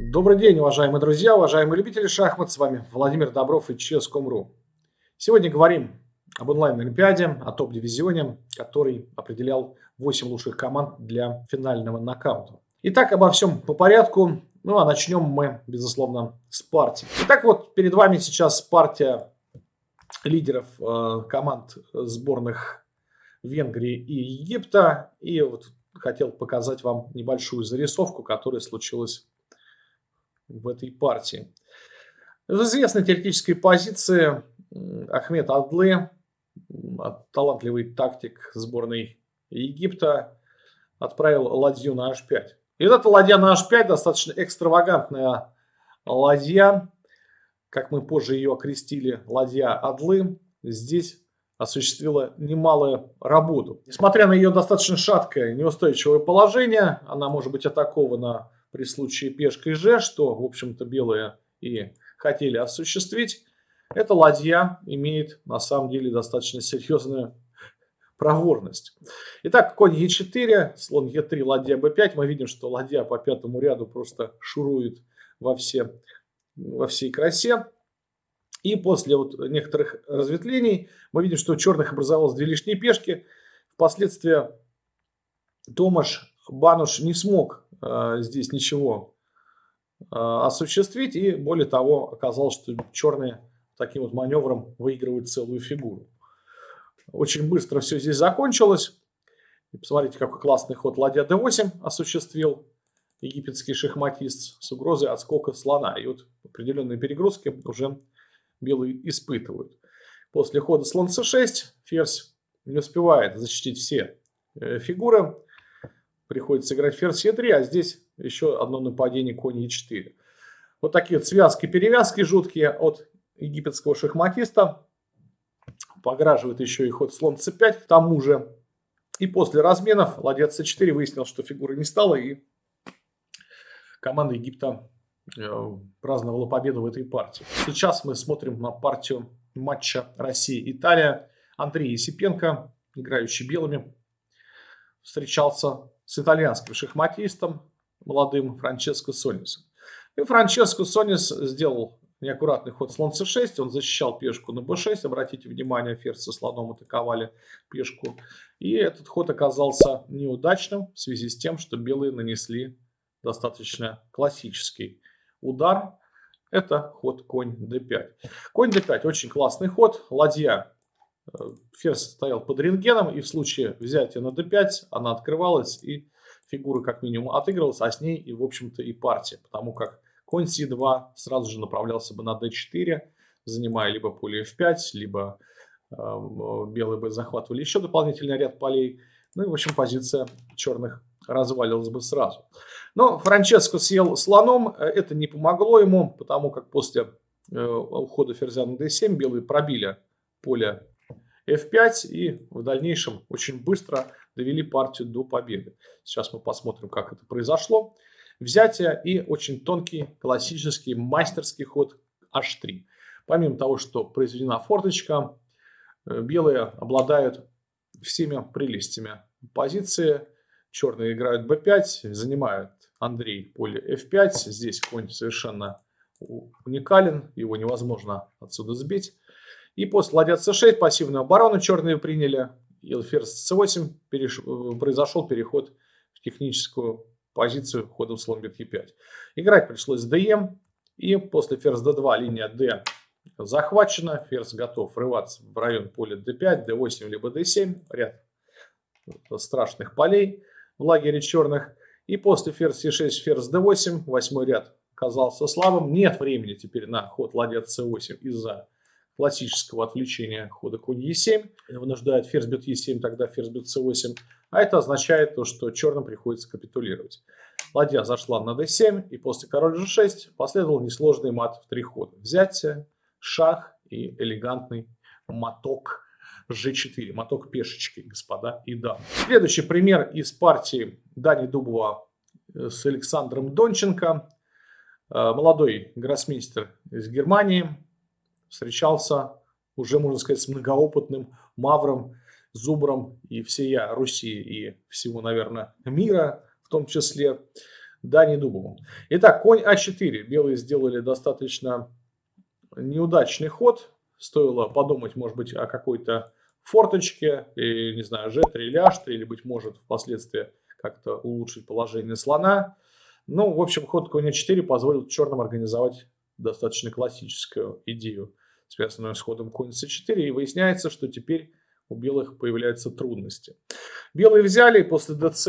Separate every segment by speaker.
Speaker 1: Добрый день, уважаемые друзья, уважаемые любители шахмат. С вами Владимир Добров и Chess.com.ru. Сегодня говорим об онлайн-олимпиаде, о топ-дивизионе, который определял 8 лучших команд для финального нокаута. Итак, обо всем по порядку. Ну а начнем мы, безусловно, с партии. Итак, вот перед вами сейчас партия лидеров э, команд сборных Венгрии и Египта. И вот хотел показать вам небольшую зарисовку, которая случилась в этой партии. В известной теоретической позиции Ахмед Адлы, талантливый тактик сборной Египта, отправил ладью на h5. И вот эта ладья на h5 достаточно экстравагантная ладья, как мы позже ее окрестили, ладья Адлы, здесь осуществила немалую работу. Несмотря на ее достаточно шаткое, неустойчивое положение, она может быть атакована при случае пешкой Ж, что, в общем-то, белые и хотели осуществить, эта ладья имеет на самом деле достаточно серьезную проворность. Итак, конь Е4, слон Е3, ладья Б5. Мы видим, что ладья по пятому ряду просто шурует во, все, во всей красе. И после вот некоторых разветвлений мы видим, что у черных образовалось две лишние пешки. Впоследствии Томаш Бануш не смог э, здесь ничего э, осуществить. И более того, оказалось, что черные таким вот маневром выигрывают целую фигуру. Очень быстро все здесь закончилось. И посмотрите, какой классный ход ладья d8 осуществил египетский шахматист с угрозой отскока слона. И вот определенные перегрузки уже белые испытывают. После хода слон c6 ферзь не успевает защитить все э, фигуры. Приходится играть ферзь e3, а здесь еще одно нападение конь e4. Вот такие вот связки-перевязки жуткие от египетского шахматиста. Пограживает еще и ход слон c5 к тому же. И после разменов ладья c4 выяснил, что фигуры не стало. И команда Египта э, праздновала победу в этой партии. Сейчас мы смотрим на партию матча Россия-Италия. Андрей Есипенко, играющий белыми, встречался с итальянским шахматистом, молодым Франческо Сонисом. И Франческо Сонис сделал неаккуратный ход слон c6, он защищал пешку на b6, обратите внимание, ферзь со слоном атаковали пешку. И этот ход оказался неудачным в связи с тем, что белые нанесли достаточно классический удар. Это ход конь d5. Конь d5 очень классный ход, ладья. Э, ферзь стоял под рентгеном, и в случае взятия на d5 она открывалась, и фигура как минимум отыгрывалась, а с ней и, в общем-то, и партия, потому как Конь c2 сразу же направлялся бы на d4, занимая либо поле f5, либо э, белые бы захватывали еще дополнительный ряд полей. Ну и, в общем, позиция черных развалилась бы сразу. Но Франческо съел слоном, это не помогло ему, потому как после э, ухода ферзя на d7 белые пробили поле f5 и в дальнейшем очень быстро довели партию до победы. Сейчас мы посмотрим, как это произошло взятие и очень тонкий классический мастерский ход h3. Помимо того, что произведена форточка, э, белые обладают всеми прелестями позиции. Черные играют b5, занимают Андрей поле f5. Здесь конь совершенно уникален, его невозможно отсюда сбить. И после ладья c6 пассивную оборону черные приняли. И ферзь c8 переш... Э, произошел переход в техническую позицию ходом слон бьет e5. Играть пришлось dm. И после ферзь d2 линия d захвачена. Ферзь готов врываться в район поля d5, d8 либо d7. Ряд страшных полей в лагере черных. И после ферзь e6, ферзь d8, восьмой ряд оказался слабым. Нет времени теперь на ход ладья c8 из-за классического отвлечения хода конь e7. Вынуждает ферзь бьет e7, тогда ферзь бьет c8. А это означает то, что черным приходится капитулировать. Ладья зашла на d7, и после король g6 последовал несложный мат в три хода. Взятие, шах и элегантный моток g4, моток пешечки, господа и дамы. Следующий пример из партии Дани Дубова э, с Александром Донченко. Э, молодой гроссмейстер из Германии встречался уже, можно сказать, с многоопытным мавром зубром и всея Руси и всего, наверное, мира в том числе. Дани Дубовым. Итак, конь А4. Белые сделали достаточно неудачный ход. Стоило подумать, может быть, о какой-то форточке, и, не знаю, G3 или H3, или, быть может, впоследствии как-то улучшить положение слона. Ну, в общем, ход конь А4 позволил черным организовать достаточно классическую идею, связанную с ходом конь c4, и выясняется, что теперь у белых появляются трудности. Белые взяли, и после ДЦ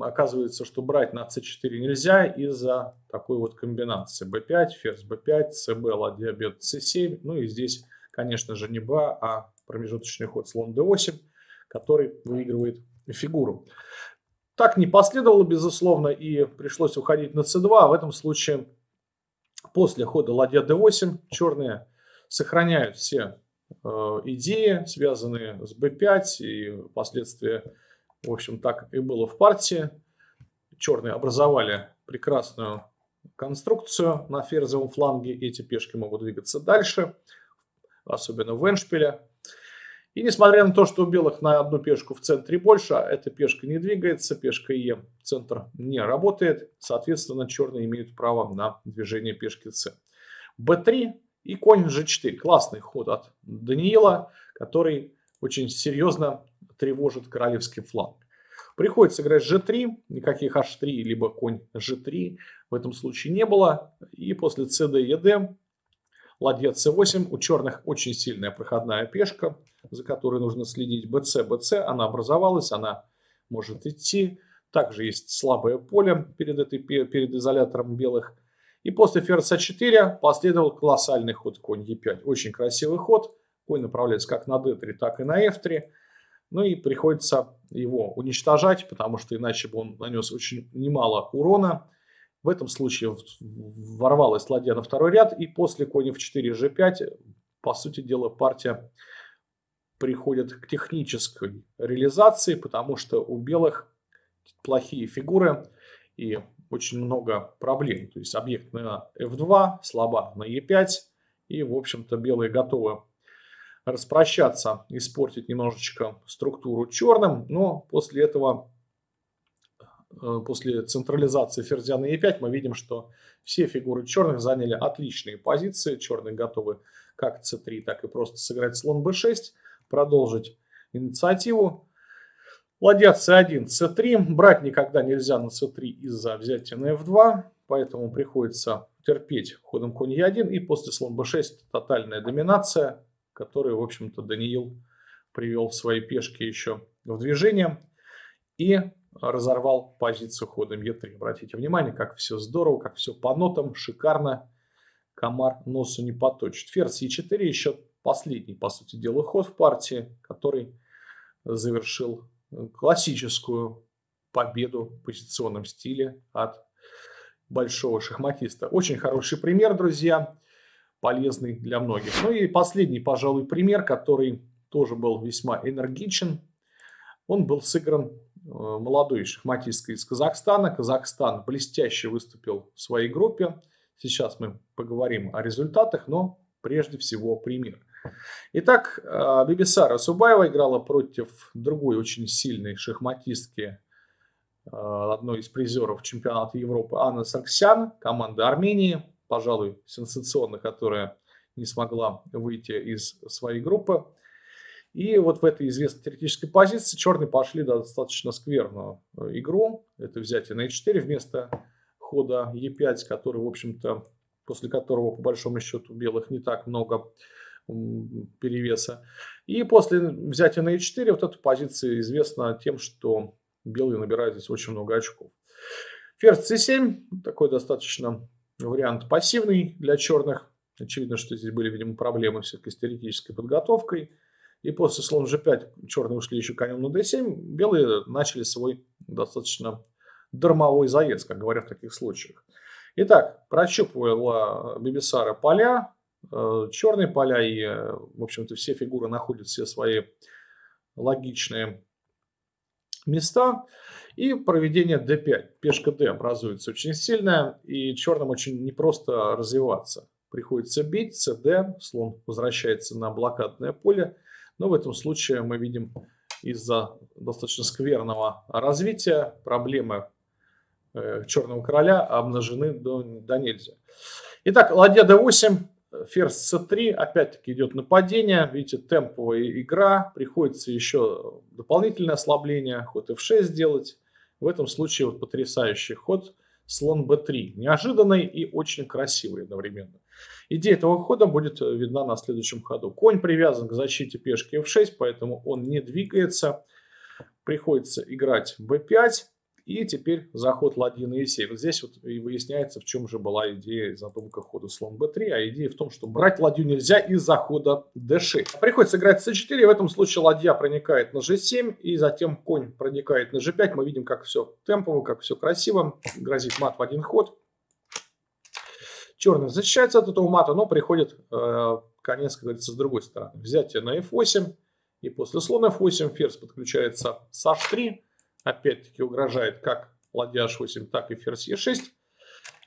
Speaker 1: оказывается, что брать на c4 нельзя из-за такой вот комбинации. b5, ферзь b5, cb, ладья бьет c7. Ну и здесь, конечно же, не ба, а промежуточный ход слон d8, который выигрывает фигуру. Так не последовало, безусловно, и пришлось уходить на c2. А в этом случае после хода ладья d8 черные сохраняют все э, идеи, связанные с b5 и впоследствии, в общем, так и было в партии. Черные образовали прекрасную конструкцию на ферзевом фланге. Эти пешки могут двигаться дальше, особенно в эншпиле. И несмотря на то, что у белых на одну пешку в центре больше, а эта пешка не двигается, пешка Е центр не работает, соответственно, черные имеют право на движение пешки С. Б3 и конь G4. Классный ход от Даниила, который очень серьезно тревожит королевский фланг. Приходится играть G3, никаких H3, либо конь G3 в этом случае не было. И после CD, ED, ладья C8, у черных очень сильная проходная пешка за которой нужно следить. BC, BC, она образовалась, она может идти. Также есть слабое поле перед, этой, перед изолятором белых. И после ферзь А4 последовал колоссальный ход конь Е5. Очень красивый ход. Конь направляется как на D3, так и на F3. Ну и приходится его уничтожать, потому что иначе бы он нанес очень немало урона. В этом случае ворвалась ладья на второй ряд. И после конь F4, G5, по сути дела, партия приходят к технической реализации, потому что у белых плохие фигуры и очень много проблем. То есть объект на f2, слаба на e5, и, в общем-то, белые готовы распрощаться, испортить немножечко структуру черным, но после этого, э, после централизации ферзя на e5, мы видим, что все фигуры черных заняли отличные позиции. Черные готовы как c3, так и просто сыграть слон b6 продолжить инициативу. Ладья c1, c3. Брать никогда нельзя на c3 из-за взятия на f2, поэтому приходится терпеть ходом конь e1. И после слон b6 тотальная доминация, которую, в общем-то, Даниил привел свои пешки еще в движение и разорвал позицию ходом e3. Обратите внимание, как все здорово, как все по нотам, шикарно. Комар носу не поточит. Ферзь e4 еще последний, по сути дела, ход в партии, который завершил классическую победу в позиционном стиле от большого шахматиста. Очень хороший пример, друзья, полезный для многих. Ну и последний, пожалуй, пример, который тоже был весьма энергичен. Он был сыгран э, молодой шахматисткой из Казахстана. Казахстан блестяще выступил в своей группе. Сейчас мы поговорим о результатах, но прежде всего пример. Итак, э, Бибисара Субаева играла против другой очень сильной шахматистки, э, одной из призеров чемпионата Европы, Анна Сарксян, команда Армении, пожалуй, сенсационно, которая не смогла выйти из своей группы. И вот в этой известной теоретической позиции черные пошли достаточно скверную э, игру. Это взятие на e4 вместо хода e5, который, в общем-то, после которого, по большому счету, белых не так много перевеса. И после взятия на e4 вот эта позиция известна тем, что белые набирают здесь очень много очков. Ферзь c7, такой достаточно вариант пассивный для черных. Очевидно, что здесь были, видимо, проблемы все-таки с теоретической подготовкой. И после слон g5 черные ушли еще конем на d7. Белые начали свой достаточно дармовой заезд, как говорят в таких случаях. Итак, прощупывала Бибисара поля, черные поля и, э, в общем-то, все фигуры находят все свои логичные места. И проведение d5. Пешка d образуется очень сильная, и черным очень непросто развиваться. Приходится бить, cd, слон возвращается на блокадное поле. Но в этом случае мы видим из-за достаточно скверного развития проблемы э, черного короля обнажены до, до нельзя. Итак, ладья d8, ферзь c3, опять-таки идет нападение. Видите, темповая игра, приходится еще дополнительное ослабление, ход f6 сделать. В этом случае вот потрясающий ход слон b3. Неожиданный и очень красивый одновременно. Идея этого хода будет видна на следующем ходу. Конь привязан к защите пешки f6, поэтому он не двигается. Приходится играть b5. И теперь заход ладьи на e7. Вот здесь вот и выясняется, в чем же была идея задумка хода слон b3. А идея в том, что брать ладью нельзя из-за хода d6. Приходится играть c4. И в этом случае ладья проникает на g7. И затем конь проникает на g5. Мы видим, как все темпово, как все красиво. Грозит мат в один ход. Черный защищается от этого мата, но приходит э, конец, как говорится, с другой стороны. Взятие на f8. И после слона f8 ферзь подключается с h3 опять-таки угрожает как ладья h8, так и ферзь e6.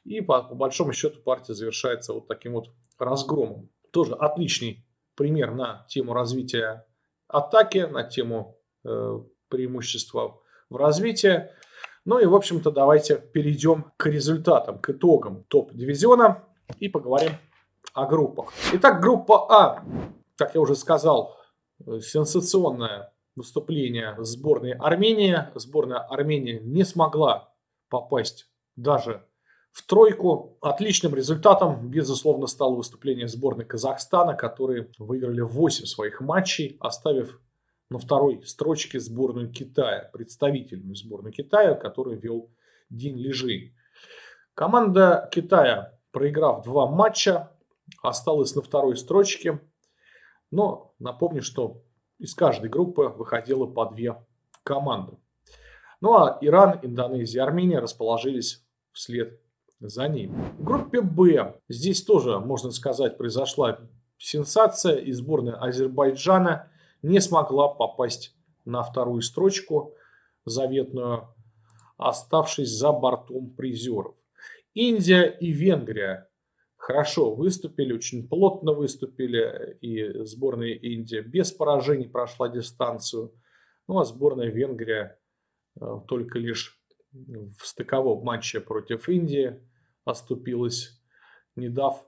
Speaker 1: И по, по большому счету партия завершается вот таким вот разгромом. Тоже отличный пример на тему развития атаки, на тему э, преимущества в развитии. Ну и, в общем-то, давайте перейдем к результатам, к итогам топ-дивизиона и поговорим о группах. Итак, группа А, как я уже сказал, э, сенсационная выступление сборной Армении. Сборная Армении не смогла попасть даже в тройку. Отличным результатом, безусловно, стало выступление сборной Казахстана, которые выиграли 8 своих матчей, оставив на второй строчке сборную Китая, представительную сборную Китая, которую вел Дин Лежи. Команда Китая, проиграв два матча, осталась на второй строчке. Но напомню, что из каждой группы выходило по две команды. Ну а Иран, Индонезия Армения расположились вслед за ним. В группе Б здесь тоже, можно сказать, произошла сенсация. И сборная Азербайджана не смогла попасть на вторую строчку заветную, оставшись за бортом призеров. Индия и Венгрия хорошо выступили, очень плотно выступили. И сборная Индия без поражений прошла дистанцию. Ну а сборная Венгрия э, только лишь в стыковом матче против Индии оступилась, не дав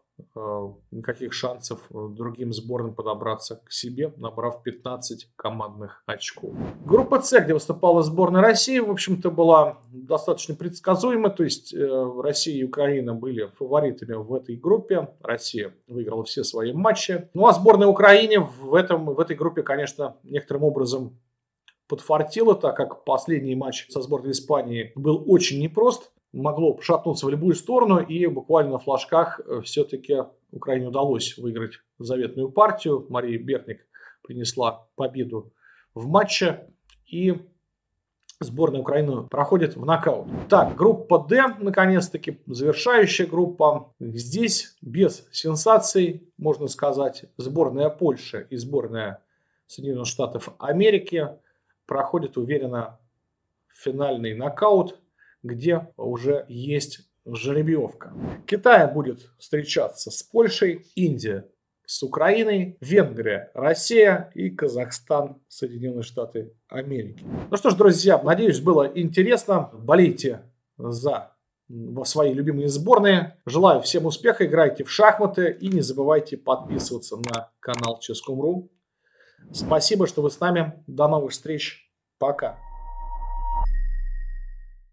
Speaker 1: никаких шансов э, другим сборным подобраться к себе, набрав 15 командных очков. Группа С, где выступала сборная России, в общем-то, была достаточно предсказуема. То есть э, Россия и Украина были фаворитами в этой группе. Россия выиграла все свои матчи. Ну а сборная Украины в, этом, в этой группе, конечно, некоторым образом подфартила, так как последний матч со сборной Испании был очень непрост могло шатнуться в любую сторону, и буквально на флажках э, все-таки Украине удалось выиграть заветную партию. Мария Бертник принесла победу в матче, и сборная Украины проходит в нокаут. Так, группа D, наконец-таки, завершающая группа. Здесь без сенсаций, можно сказать, сборная Польши и сборная Соединенных Штатов Америки проходят уверенно финальный нокаут где уже есть жеребьевка. Китай будет встречаться с Польшей, Индия с Украиной, Венгрия, Россия и Казахстан, Соединенные Штаты Америки. Ну что ж, друзья, надеюсь, было интересно. Болейте за свои любимые сборные. Желаю всем успеха, играйте в шахматы и не забывайте подписываться на канал Ческом.ру. Спасибо, что вы с нами. До новых встреч. Пока.